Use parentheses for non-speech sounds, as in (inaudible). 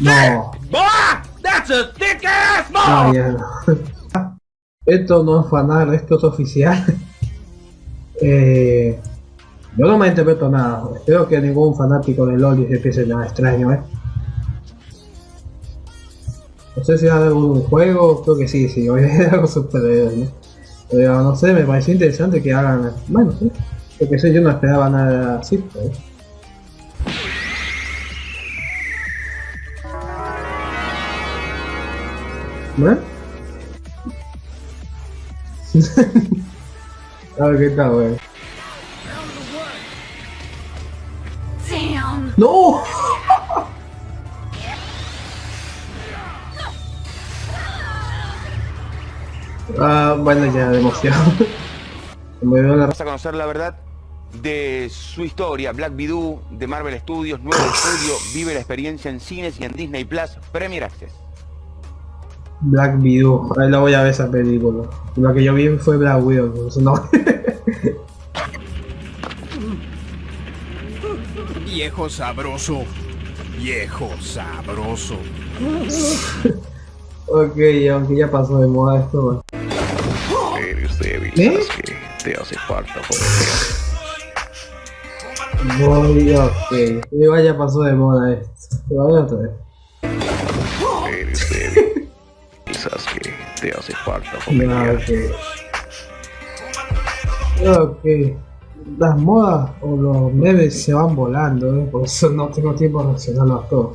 No. That's a thick ass No. (laughs) Esto no es fanal, esto es oficial. (laughs) Eh, yo no me interpreto nada. Espero que ningún fanático de LOL se piense nada extraño, ¿eh? No sé si hay algún juego, creo que sí, sí, hoy es algo superhéroe, ¿no? Pero no sé, me pareció interesante que hagan. Bueno, sí. Porque sé, yo no esperaba nada así, pues. (laughs) ¿No? A ver qué tal. ¡No! Ah, bueno, ya, de emoción. (laughs) Me veo la... Vamos a conocer la verdad de su historia, Black Widow, de Marvel Studios, nuevo estudio, vive la experiencia en cines y en Disney Plus, Premier Access. Black Widow. Ahí la voy a ver esa película. Lo que yo vi fue Black Widow, eso no. (laughs) Viejo sabroso. Viejo sabroso. (laughs) ok, aunque ya pasó de moda esto. Eres débil, ¿Eh? Sasuke. Te hace falta poder. Voy, ok. Igual ya pasó de moda esto. Pero voy otra vez. Eres débil. Te hace falta. Ok. Las modas o los memes se van volando, ¿eh? por eso no tengo tiempo de reaccionarlo a todo.